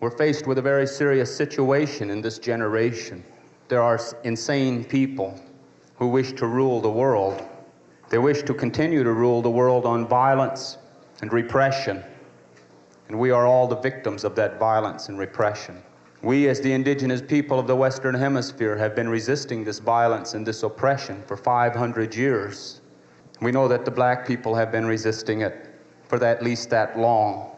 We're faced with a very serious situation in this generation. There are insane people who wish to rule the world. They wish to continue to rule the world on violence and repression. And we are all the victims of that violence and repression. We, as the indigenous people of the Western Hemisphere, have been resisting this violence and this oppression for 500 years. We know that the black people have been resisting it for at least that long.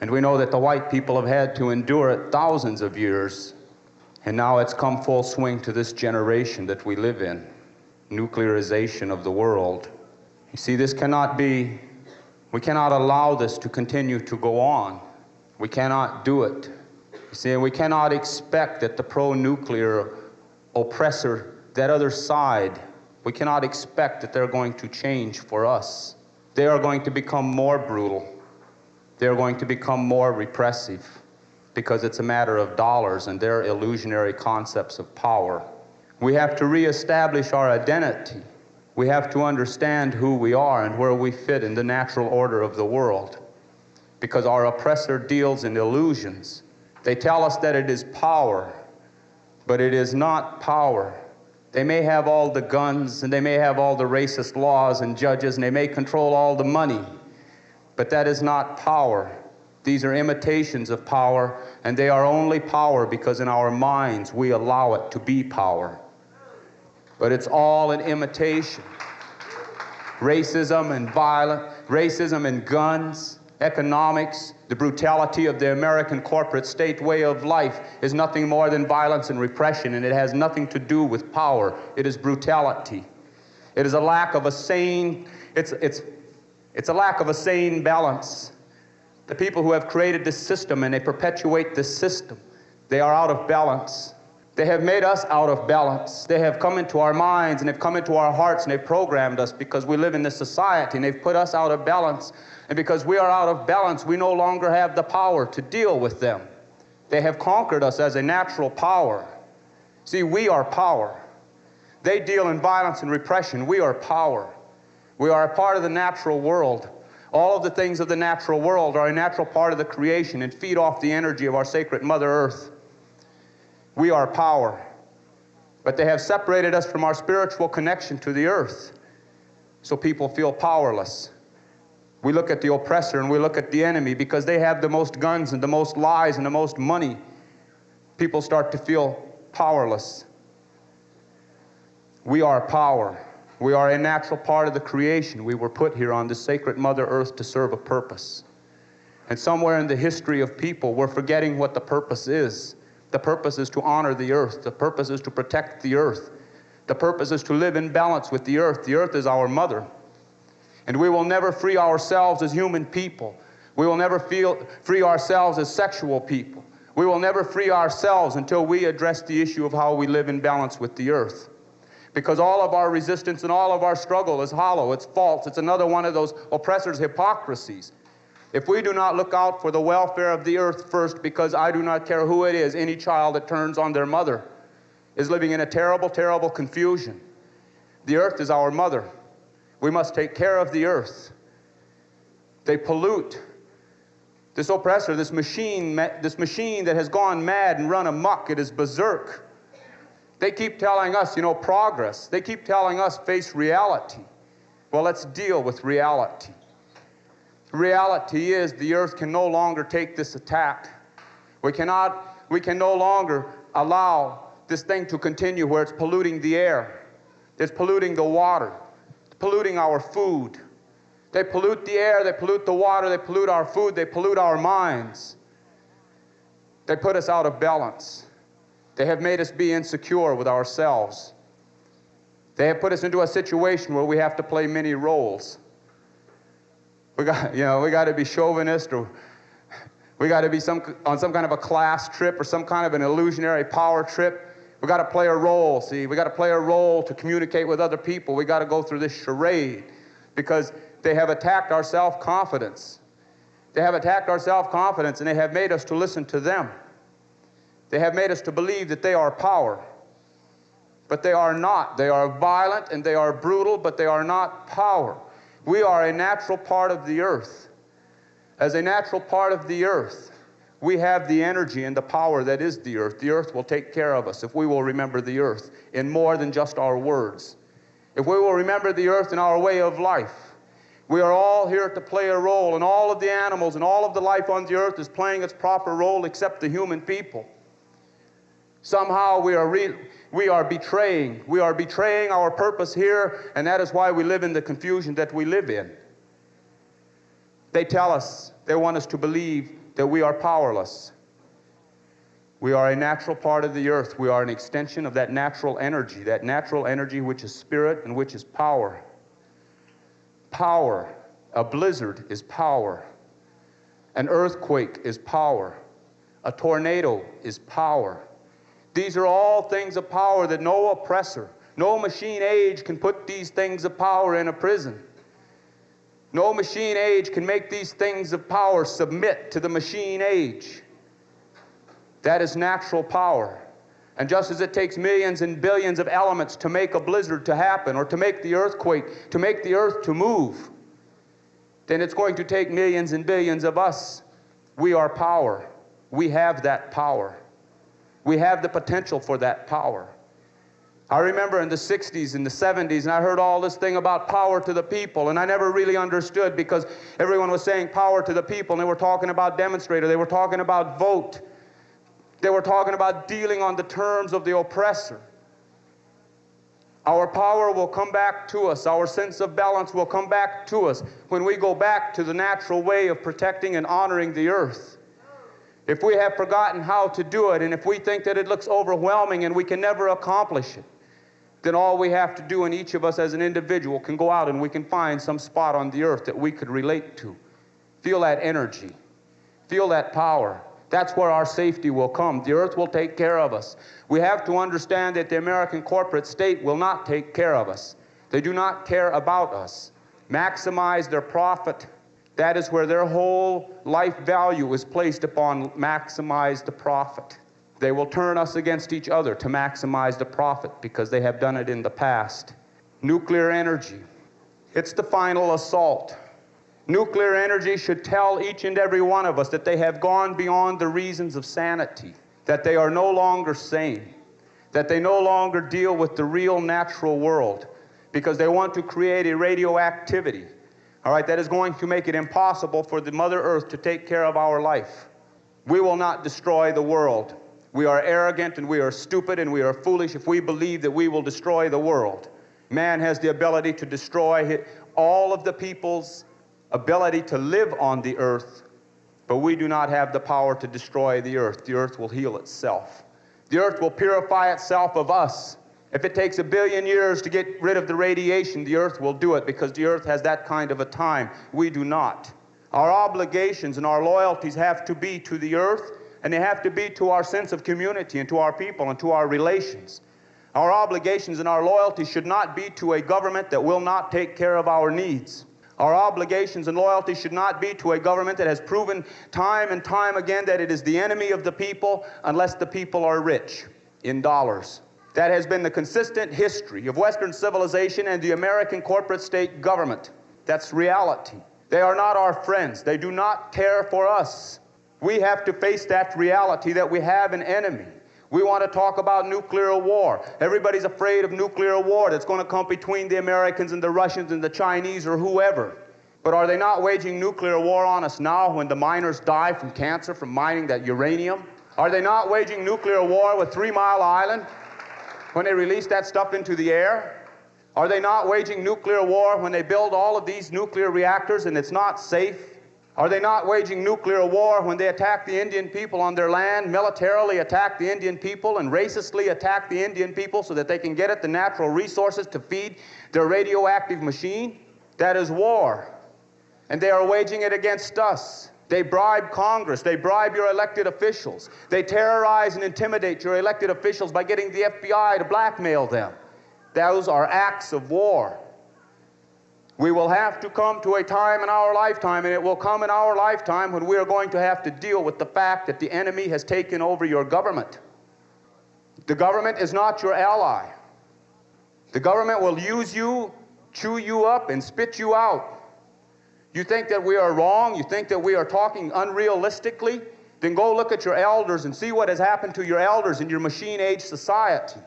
And we know that the white people have had to endure it thousands of years. And now it's come full swing to this generation that we live in nuclearization of the world. You see, this cannot be, we cannot allow this to continue to go on. We cannot do it. You see, we cannot expect that the pro nuclear oppressor, that other side, we cannot expect that they're going to change for us. They are going to become more brutal. They are going to become more repressive because it's a matter of dollars and their illusionary concepts of power. We have to reestablish our identity. We have to understand who we are and where we fit in the natural order of the world. Because our oppressor deals in illusions. They tell us that it is power, but it is not power. They may have all the guns and they may have all the racist laws and judges and they may control all the money, but that is not power. These are imitations of power, and they are only power because in our minds we allow it to be power. But it's all an imitation. Racism and violence, racism and guns, economics, the brutality of the American corporate state way of life is nothing more than violence and repression, and it has nothing to do with power. It is brutality. It is a lack of a sane, it's, it's, it's a lack of a sane balance. The people who have created this system and they perpetuate this system, they are out of balance. They have made us out of balance. They have come into our minds and they've come into our hearts and they've programmed us because we live in this society and they've put us out of balance. And because we are out of balance, we no longer have the power to deal with them. They have conquered us as a natural power. See, we are power. They deal in violence and repression. We are power. We are a part of the natural world. All of the things of the natural world are a natural part of the creation and feed off the energy of our sacred Mother Earth. We are power. But they have separated us from our spiritual connection to the earth. So people feel powerless. We look at the oppressor and we look at the enemy because they have the most guns and the most lies and the most money. People start to feel powerless. We are power. We are a natural part of the creation. We were put here on the sacred Mother Earth to serve a purpose. And somewhere in the history of people, we're forgetting what the purpose is. The purpose is to honor the earth. The purpose is to protect the earth. The purpose is to live in balance with the earth. The earth is our mother. And we will never free ourselves as human people. We will never feel, free ourselves as sexual people. We will never free ourselves until we address the issue of how we live in balance with the earth. Because all of our resistance and all of our struggle is hollow, it's false, it's another one of those oppressors' hypocrisies. If we do not look out for the welfare of the earth first, because I do not care who it is, any child that turns on their mother is living in a terrible, terrible confusion. The earth is our mother. We must take care of the earth. They pollute. This oppressor, this machine, this machine that has gone mad and run amok, it is berserk. They keep telling us, you know, progress. They keep telling us face reality. Well, let's deal with reality reality is the earth can no longer take this attack. We cannot, we can no longer allow this thing to continue where it's polluting the air. It's polluting the water, it's polluting our food. They pollute the air, they pollute the water, they pollute our food, they pollute our minds. They put us out of balance. They have made us be insecure with ourselves. They have put us into a situation where we have to play many roles. We got, you know, we got to be chauvinist or we got to be some, on some kind of a class trip or some kind of an illusionary power trip. We got to play a role, see? We got to play a role to communicate with other people. We got to go through this charade because they have attacked our self-confidence. They have attacked our self-confidence and they have made us to listen to them. They have made us to believe that they are power. But they are not. They are violent and they are brutal, but they are not power. We are a natural part of the earth. As a natural part of the earth, We have the energy and the power that is the earth. The earth will take care of us if we will remember the earth in more than just our words. If we will remember the earth in our way of life. We are all here to play a role, and all of the animals and all of the life on the earth is playing its proper role except the human people. Somehow we are, re- we are betraying. We are betraying our purpose here, and that is why we live in the confusion that we live in. They tell us, they want us to believe that we are powerless. We are a natural part of the earth. We are an extension of that natural energy, that natural energy which is spirit and which is power. Power. A blizzard is power. An earthquake is power. A tornado is power. These are all things of power that no oppressor, no machine age can put these things of power in a prison. No machine age can make these things of power submit to the machine age. That is natural power. And just as it takes millions and billions of elements to make a blizzard to happen, or to make the earthquake, to make the earth to move, then it's going to take millions and billions of us. We are power. We have that power. We have the potential for that power. I remember in the 60s and the 70s, and I heard all this thing about power to the people, and I never really understood because everyone was saying power to the people, and they were talking about demonstrator, they were talking about vote, they were talking about dealing on the terms of the oppressor. Our power will come back to us. Our sense of balance will come back to us when we go back to the natural way of protecting and honoring the earth. If we have forgotten how to do it, and if we think that it looks overwhelming and we can never accomplish it, then all we have to do, and each of us as an individual can go out and we can find some spot on the earth that we could relate to. Feel that energy, feel that power. That's where our safety will come. The earth will take care of us. We have to understand that the American corporate state will not take care of us. They do not care about us. Maximize their profit. That is where their whole life value is placed upon maximize the profit. They will turn us against each other to maximize the profit because they have done it in the past. Nuclear energy. It's the final assault. Nuclear energy should tell each and every one of us that they have gone beyond the reasons of sanity, that they are no longer sane, that they no longer deal with the real natural world because they want to create a radioactivity, all right, that is going to make it impossible for the Mother Earth to take care of our life. We will not destroy the world. We are arrogant and we are stupid and we are foolish if we believe that we will destroy the world. Man has the ability to destroy all of the people's ability to live on the earth, but we do not have the power to destroy the earth. The earth will heal itself. The earth will purify itself of us. If it takes a billion years to get rid of the radiation, the earth will do it because the earth has that kind of a time. We do not. Our obligations and our loyalties have to be to the earth, and they have to be to our sense of community and to our people and to our relations. Our obligations and our loyalties should not be to a government that will not take care of our needs. Our obligations and loyalty should not be to a government that has proven time and time again that it is the enemy of the people unless the people are rich in dollars. That has been the consistent history of Western civilization and the American corporate state government. That's reality. They are not our friends. They do not care for us. We have to face that reality that we have an enemy. We want to talk about nuclear war. Everybody's afraid of nuclear war that's going to come between the Americans and the Russians and the Chinese or whoever. But are they not waging nuclear war on us now when the miners die from cancer from mining that uranium? Are they not waging nuclear war with Three Mile Island when they release that stuff into the air? Are they not waging nuclear war when they build all of these nuclear reactors and it's not safe? Are they not waging nuclear war when they attack the Indian people on their land, militarily attack the Indian people, and racistly attack the Indian people so that they can get at the natural resources to feed their radioactive machine? That is war. And they are waging it against us. They bribe Congress. They bribe your elected officials. They terrorize and intimidate your elected officials by getting the FBI to blackmail them. Those are acts of war. We will have to come to a time in our lifetime, and it will come in our lifetime when we are going to have to deal with the fact that the enemy has taken over your government. The government is not your ally. The government will use you, chew you up, and spit you out. You think that we are wrong? You think that we are talking unrealistically? then go look at your elders and see what has happened to your elders in your machine age society.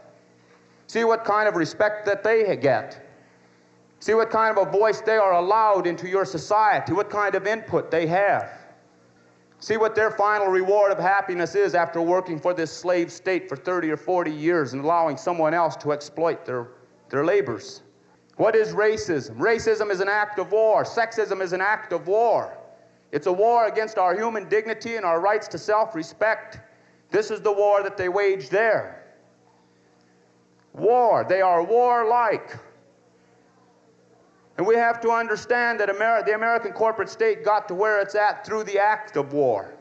See what kind of respect that they get. See what kind of a voice they are allowed into your society, what kind of input they have. See what their final reward of happiness is after working for this slave state for 30 or 40 years and allowing someone else to exploit their, their labors. What is racism? Racism is an act of war. Sexism is an act of war. It's a war against our human dignity and our rights to self respect. This is the war that they wage there. War. They are warlike. And we have to understand that the American corporate state got to where it's at through the act of war.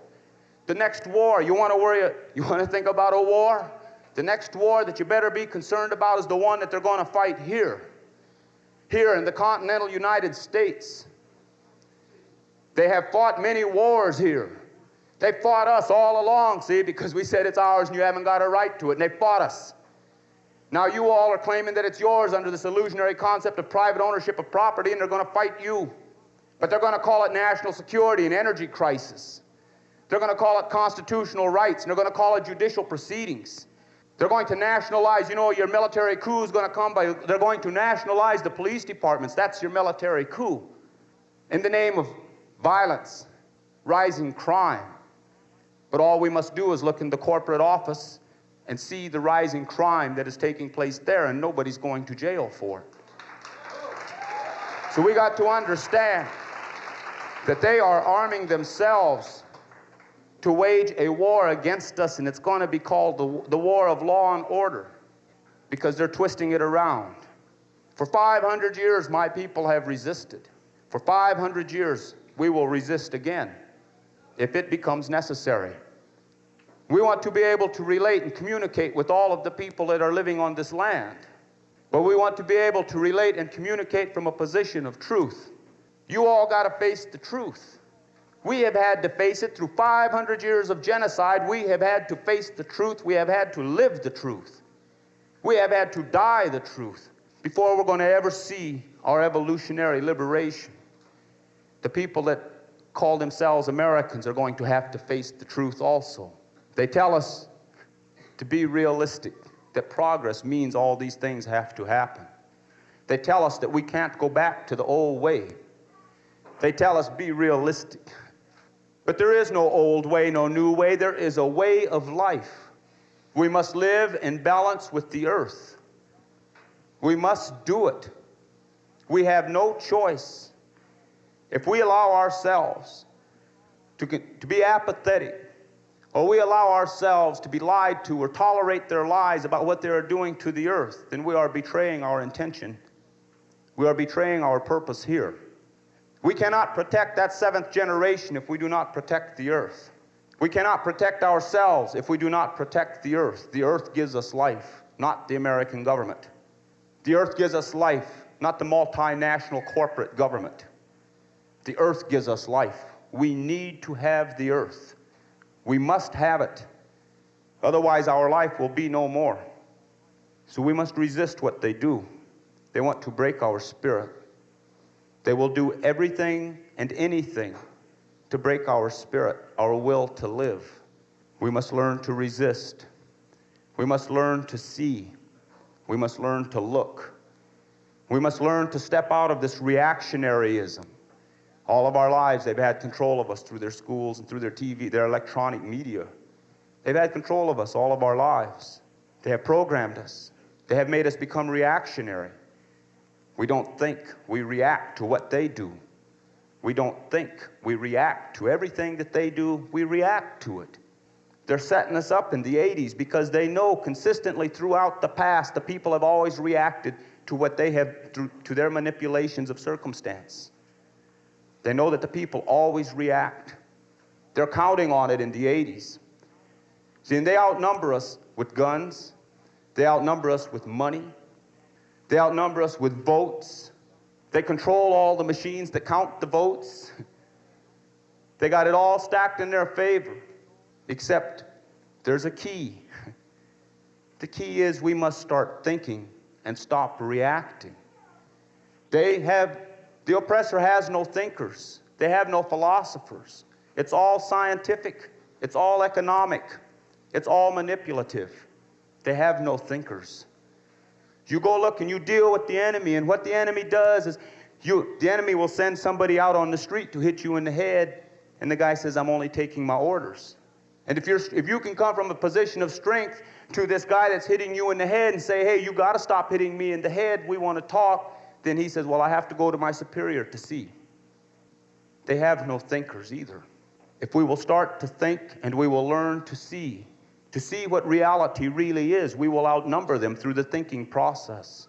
The next war, you want to worry, you want to think about a war? The next war that you better be concerned about is the one that they're going to fight here. Here in the continental United States. They have fought many wars here. They fought us all along, see, because we said it's ours and you haven't got a right to it, and they fought us. Now you all are claiming that it's yours under this illusionary concept of private ownership of property, and they're going to fight you. But they're going to call it national security and energy crisis. They're going to call it constitutional rights, and they're going to call it judicial proceedings. They're going to nationalize, you know, your military coup is going to come by, they're going to nationalize the police departments. That's your military coup. In the name of violence, rising crime. But all we must do is look in the corporate office and see the rising crime that is taking place there, and nobody's going to jail for it. So we got to understand that they are arming themselves to wage a war against us, and it's going to be called the, the war of law and order because they're twisting it around. For 500 years, my people have resisted. For 500 years, we will resist again if it becomes necessary. We want to be able to relate and communicate with all of the people that are living on this land. But we want to be able to relate and communicate from a position of truth. You all got to face the truth. We have had to face it through 500 years of genocide. We have had to face the truth. We have had to live the truth. We have had to die the truth before we're going to ever see our evolutionary liberation. The people that call themselves Americans are going to have to face the truth also. They tell us to be realistic, that progress means all these things have to happen. They tell us that we can't go back to the old way. They tell us be realistic. But there is no old way, no new way. There is a way of life. We must live in balance with the earth. We must do it. We have no choice. If we allow ourselves to, to be apathetic, or we allow ourselves to be lied to or tolerate their lies about what they are doing to the earth, then we are betraying our intention. We are betraying our purpose here. We cannot protect that seventh generation if we do not protect the earth. We cannot protect ourselves if we do not protect the earth. The earth gives us life, not the American government. The earth gives us life, not the multinational corporate government. The earth gives us life. We need to have the earth. We must have it. Otherwise, our life will be no more. So we must resist what they do. They want to break our spirit. They will do everything and anything to break our spirit, our will to live. We must learn to resist. We must learn to see. We must learn to look. We must learn to step out of this reactionaryism all of our lives, they've had control of us through their schools and through their TV, their electronic media. They've had control of us all of our lives. They have programmed us. They have made us become reactionary. We don't think, we react to what they do. We don't think, we react to everything that they do, we react to it. They're setting us up in the 80s because they know consistently throughout the past the people have always reacted to what they have, to their manipulations of circumstance. They know that the people always react. They're counting on it in the 80s. See, and they outnumber us with guns. They outnumber us with money. They outnumber us with votes. They control all the machines that count the votes. They got it all stacked in their favor, except there's a key. The key is we must start thinking and stop reacting. They have the oppressor has no thinkers. They have no philosophers. It's all scientific. It's all economic. It's all manipulative. They have no thinkers. You go look and you deal with the enemy, and what the enemy does is you, the enemy will send somebody out on the street to hit you in the head, and the guy says, I'm only taking my orders. And if, you're, if you can come from a position of strength to this guy that's hitting you in the head and say, hey, you got to stop hitting me in the head, we want to talk, then he says, well, I have to go to my superior to see. They have no thinkers either. If we will start to think and we will learn to see, to see what reality really is, we will outnumber them through the thinking process.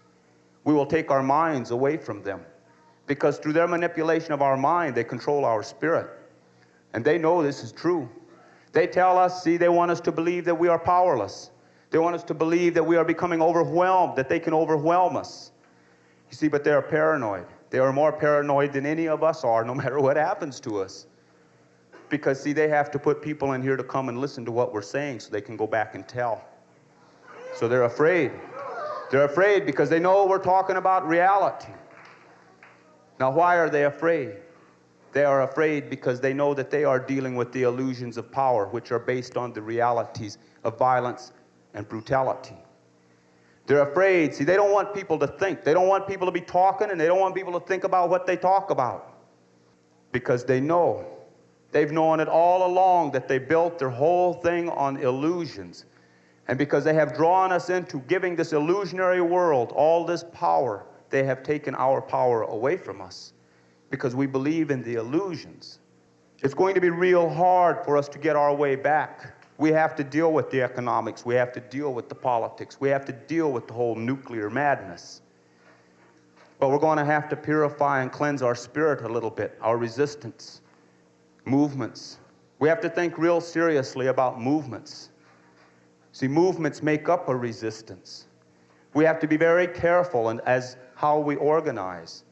We will take our minds away from them because through their manipulation of our mind, they control our spirit. And they know this is true. They tell us, see, they want us to believe that we are powerless. They want us to believe that we are becoming overwhelmed, that they can overwhelm us. You see, but they are paranoid. They are more paranoid than any of us are, no matter what happens to us. Because, see, they have to put people in here to come and listen to what we're saying so they can go back and tell. So they're afraid. They're afraid because they know we're talking about reality. Now, why are they afraid? They are afraid because they know that they are dealing with the illusions of power, which are based on the realities of violence and brutality. They're afraid. See, they don't want people to think. They don't want people to be talking, and they don't want people to think about what they talk about. Because they know. They've known it all along that they built their whole thing on illusions. And because they have drawn us into giving this illusionary world all this power, they have taken our power away from us because we believe in the illusions. It's going to be real hard for us to get our way back. We have to deal with the economics. We have to deal with the politics. We have to deal with the whole nuclear madness. But we're going to have to purify and cleanse our spirit a little bit, our resistance, movements. We have to think real seriously about movements. See, movements make up a resistance. We have to be very careful and as how we organize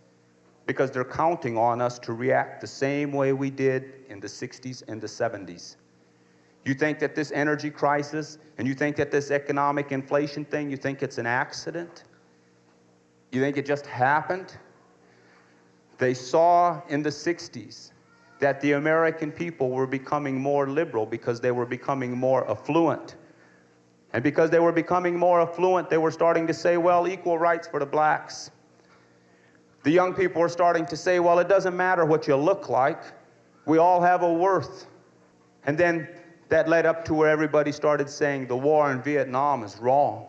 because they're counting on us to react the same way we did in the 60s and the 70s. You think that this energy crisis and you think that this economic inflation thing, you think it's an accident? You think it just happened? They saw in the 60s that the American people were becoming more liberal because they were becoming more affluent. And because they were becoming more affluent, they were starting to say, well, equal rights for the blacks. The young people were starting to say, well, it doesn't matter what you look like. We all have a worth. And then that led up to where everybody started saying the war in Vietnam is wrong.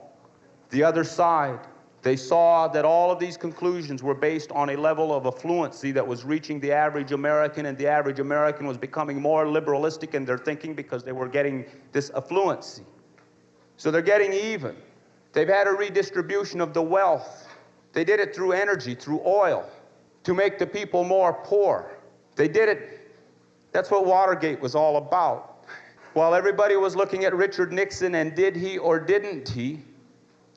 The other side, they saw that all of these conclusions were based on a level of affluency that was reaching the average American, and the average American was becoming more liberalistic in their thinking because they were getting this affluency. So they're getting even. They've had a redistribution of the wealth. They did it through energy, through oil, to make the people more poor. They did it, that's what Watergate was all about. While everybody was looking at Richard Nixon and did he or didn't he,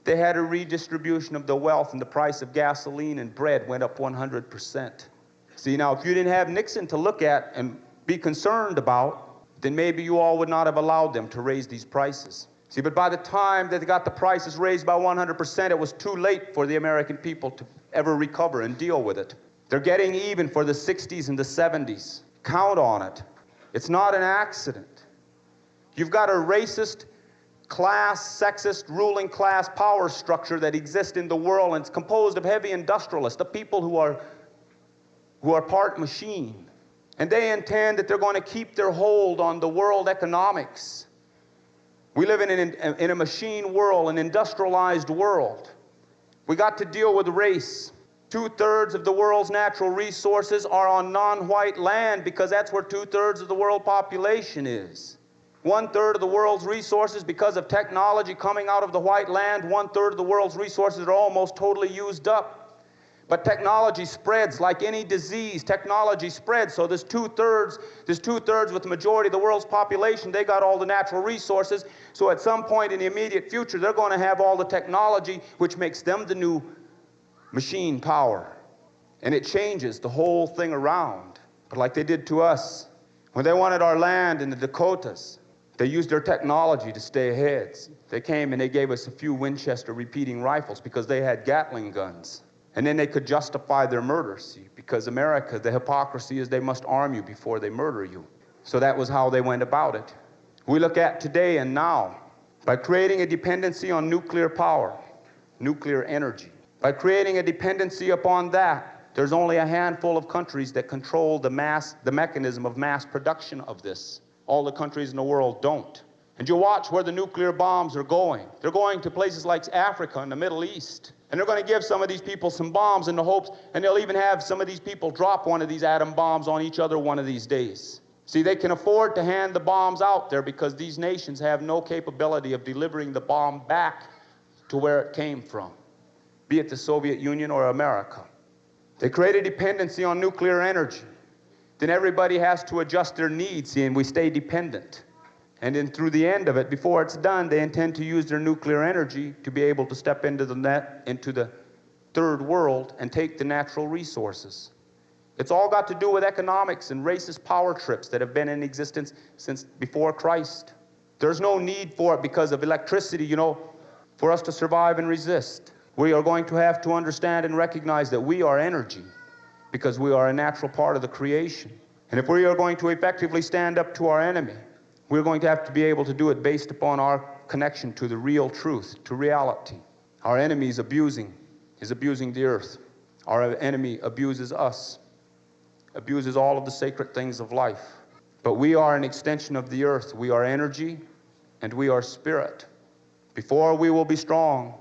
they had a redistribution of the wealth and the price of gasoline and bread went up 100%. See, now if you didn't have Nixon to look at and be concerned about, then maybe you all would not have allowed them to raise these prices. See, but by the time that they got the prices raised by 100%, it was too late for the American people to ever recover and deal with it. They're getting even for the 60s and the 70s. Count on it. It's not an accident. You've got a racist, class, sexist, ruling class power structure that exists in the world, and it's composed of heavy industrialists, the people who are, who are part machine. And they intend that they're going to keep their hold on the world economics. We live in, an, in a machine world, an industrialized world. We got to deal with race. Two thirds of the world's natural resources are on non white land because that's where two thirds of the world population is. One third of the world's resources, because of technology coming out of the white land, one third of the world's resources are almost totally used up. But technology spreads like any disease. Technology spreads. So there's two thirds, there's two thirds with the majority of the world's population. They got all the natural resources. So at some point in the immediate future, they're going to have all the technology, which makes them the new machine power. And it changes the whole thing around. But like they did to us, when they wanted our land in the Dakotas, they used their technology to stay ahead. They came and they gave us a few Winchester repeating rifles because they had Gatling guns. And then they could justify their murder, because America, the hypocrisy is they must arm you before they murder you. So that was how they went about it. we look at today and now by creating a dependency on nuclear power, nuclear energy. By creating a dependency upon that, there's only a handful of countries that control the mass, the mechanism of mass production of this. All the countries in the world don't. And you watch where the nuclear bombs are going. They're going to places like Africa and the Middle East. And they're going to give some of these people some bombs in the hopes, and they'll even have some of these people drop one of these atom bombs on each other one of these days. See, they can afford to hand the bombs out there because these nations have no capability of delivering the bomb back to where it came from, be it the Soviet Union or America. They create a dependency on nuclear energy. Then everybody has to adjust their needs, and we stay dependent. And then through the end of it, before it's done, they intend to use their nuclear energy to be able to step into the net, into the third world and take the natural resources. It's all got to do with economics and racist power trips that have been in existence since before Christ. There's no need for it because of electricity, you know, for us to survive and resist. We are going to have to understand and recognize that we are energy because we are a natural part of the creation. And if we are going to effectively stand up to our enemy, we're going to have to be able to do it based upon our connection to the real truth, to reality. Our enemy is abusing, is abusing the earth. Our enemy abuses us, abuses all of the sacred things of life. But we are an extension of the earth. We are energy and we are spirit. Before we will be strong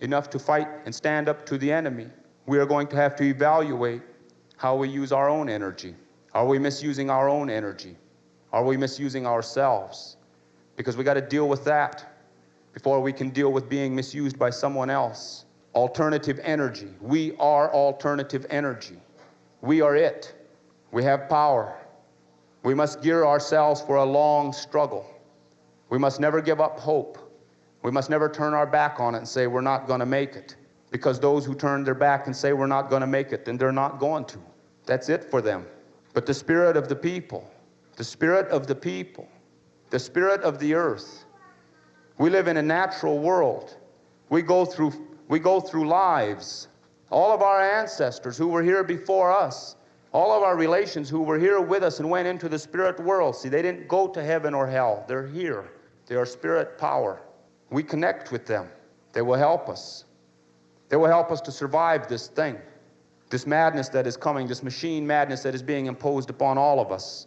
enough to fight and stand up to the enemy, we are going to have to evaluate how we use our own energy. Are we misusing our own energy? Are we misusing ourselves? Because we got to deal with that before we can deal with being misused by someone else. Alternative energy. We are alternative energy. We are it. We have power. We must gear ourselves for a long struggle. We must never give up hope. We must never turn our back on it and say we're not going to make it. Because those who turn their back and say we're not going to make it, then they're not going to. That's it for them. But the spirit of the people, the spirit of the people, the spirit of the earth. We live in a natural world. We go through, we go through lives. All of our ancestors who were here before us, all of our relations who were here with us and went into the spirit world, see, they didn't go to heaven or hell. They're here. They are spirit power. We connect with them. They will help us. They will help us to survive this thing, this madness that is coming, this machine madness that is being imposed upon all of us.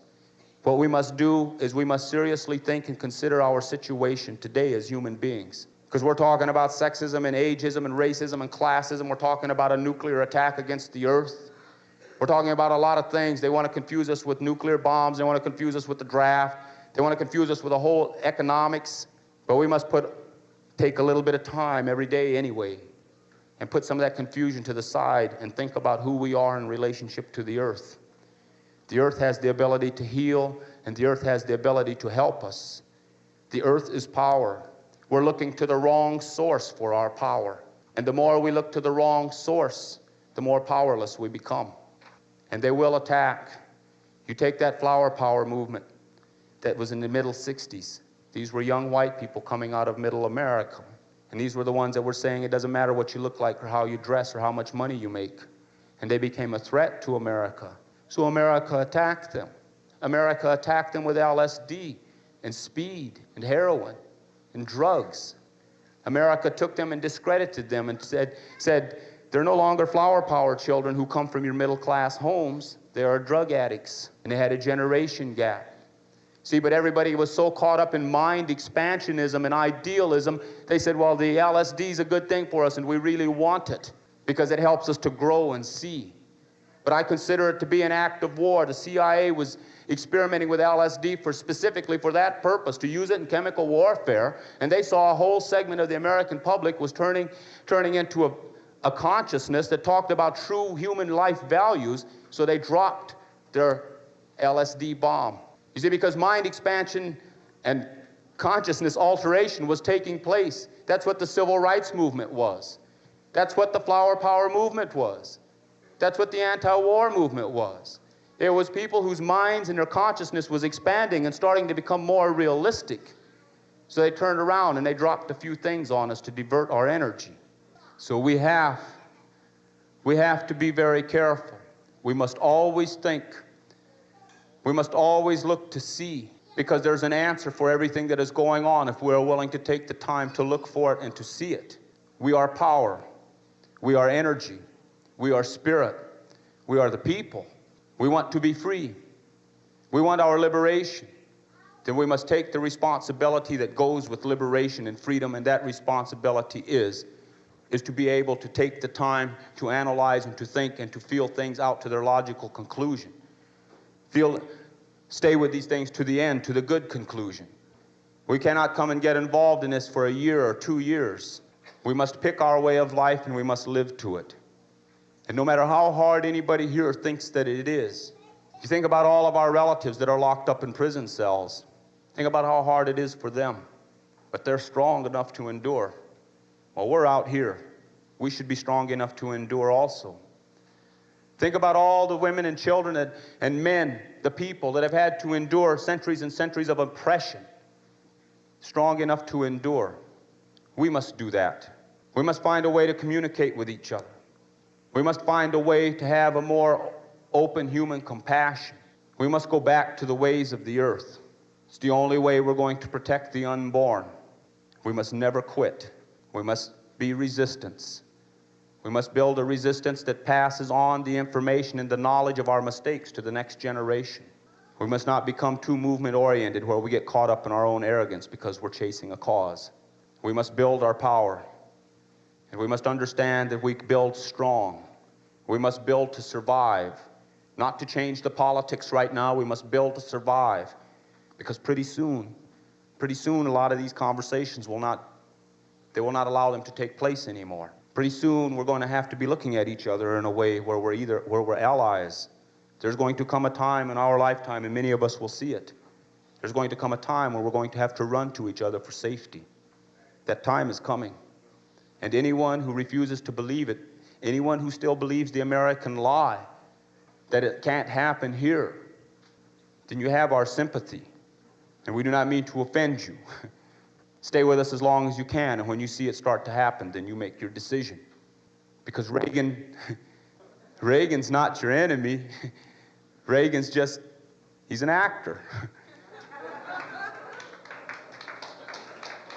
What we must do is we must seriously think and consider our situation today as human beings. Because we're talking about sexism and ageism and racism and classism. We're talking about a nuclear attack against the earth. We're talking about a lot of things. They want to confuse us with nuclear bombs. They want to confuse us with the draft. They want to confuse us with the whole economics. But we must put, take a little bit of time every day anyway and put some of that confusion to the side and think about who we are in relationship to the earth. The earth has the ability to heal, and the earth has the ability to help us. The earth is power. We're looking to the wrong source for our power. And the more we look to the wrong source, the more powerless we become. And they will attack. You take that flower power movement that was in the middle 60s. These were young white people coming out of middle America. And these were the ones that were saying it doesn't matter what you look like or how you dress or how much money you make. And they became a threat to America. So America attacked them. America attacked them with LSD and speed and heroin and drugs. America took them and discredited them and said, said they're no longer flower power children who come from your middle class homes. They are drug addicts. And they had a generation gap. See, but everybody was so caught up in mind expansionism and idealism, they said, well, the LSD is a good thing for us and we really want it because it helps us to grow and see. But I consider it to be an act of war. The CIA was experimenting with LSD for specifically for that purpose, to use it in chemical warfare. And they saw a whole segment of the American public was turning, turning into a, a consciousness that talked about true human life values. So they dropped their LSD bomb. You see, because mind expansion and consciousness alteration was taking place. That's what the civil rights movement was. That's what the flower power movement was. That's what the anti-war movement was. There was people whose minds and their consciousness was expanding and starting to become more realistic. So they turned around and they dropped a few things on us to divert our energy. So we have, we have to be very careful. We must always think. We must always look to see Because there's an answer for everything that is going on if we're willing to take the time to look for it and to see it. We are power. We are energy. We are spirit. We are the people. We want to be free. We want our liberation. Then we must take the responsibility that goes with liberation and freedom, and that responsibility is is to be able to take the time to analyze and to think and to feel things out to their logical conclusion. Feel, stay with these things to the end, to the good conclusion. We cannot come and get involved in this for a year or two years. We must pick our way of life and we must live to it. And no matter how hard anybody here thinks that it is, if you think about all of our relatives that are locked up in prison cells. Think about how hard it is for them. But they're strong enough to endure. Well, we're out here. We should be strong enough to endure also. Think about all the women and children and, and men, the people that have had to endure centuries and centuries of oppression. Strong enough to endure. We must do that. We must find a way to communicate with each other. We must find a way to have a more open human compassion. We must go back to the ways of the earth. It's the only way we're going to protect the unborn. We must never quit. We must be resistance. We must build a resistance that passes on the information and the knowledge of our mistakes to the next generation. We must not become too movement oriented where we get caught up in our own arrogance because we're chasing a cause. We must build our power. And we must understand that we build strong. We must build to survive, not to change the politics right now. We must build to survive because pretty soon, pretty soon, a lot of these conversations will not they will not allow them to take place anymore. Pretty soon, we're going to have to be looking at each other in a way where we're either where we're allies. There's going to come a time in our lifetime, and many of us will see it. There's going to come a time where we're going to have to run to each other for safety. That time is coming. And anyone who refuses to believe it, anyone who still believes the American lie that it can't happen here, then you have our sympathy. And we do not mean to offend you. Stay with us as long as you can, and when you see it start to happen, then you make your decision. Because Reagan, Reagan's not your enemy. Reagan's just, he's an actor.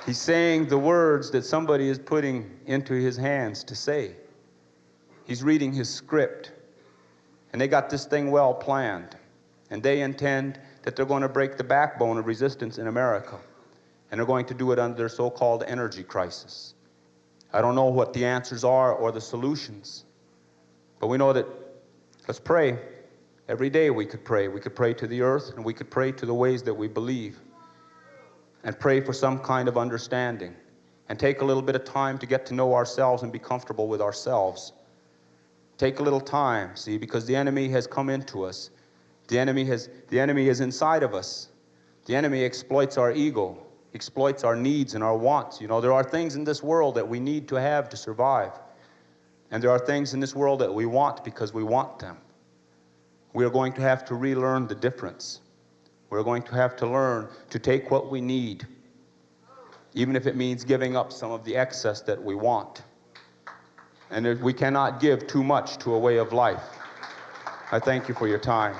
he's saying the words that somebody is putting into his hands to say. He's reading his script. And they got this thing well planned. And they intend that they're going to break the backbone of resistance in America and they're going to do it under their so-called energy crisis. I don't know what the answers are or the solutions, but we know that, let's pray. Every day we could pray. We could pray to the earth and we could pray to the ways that we believe and pray for some kind of understanding and take a little bit of time to get to know ourselves and be comfortable with ourselves. Take a little time, see, because the enemy has come into us. The enemy has the enemy is inside of us. The enemy exploits our ego exploits our needs and our wants. You know, there are things in this world that we need to have to survive. And there are things in this world that we want because we want them. We are going to have to relearn the difference. We're going to have to learn to take what we need, even if it means giving up some of the excess that we want. And we cannot give too much to a way of life. I thank you for your time.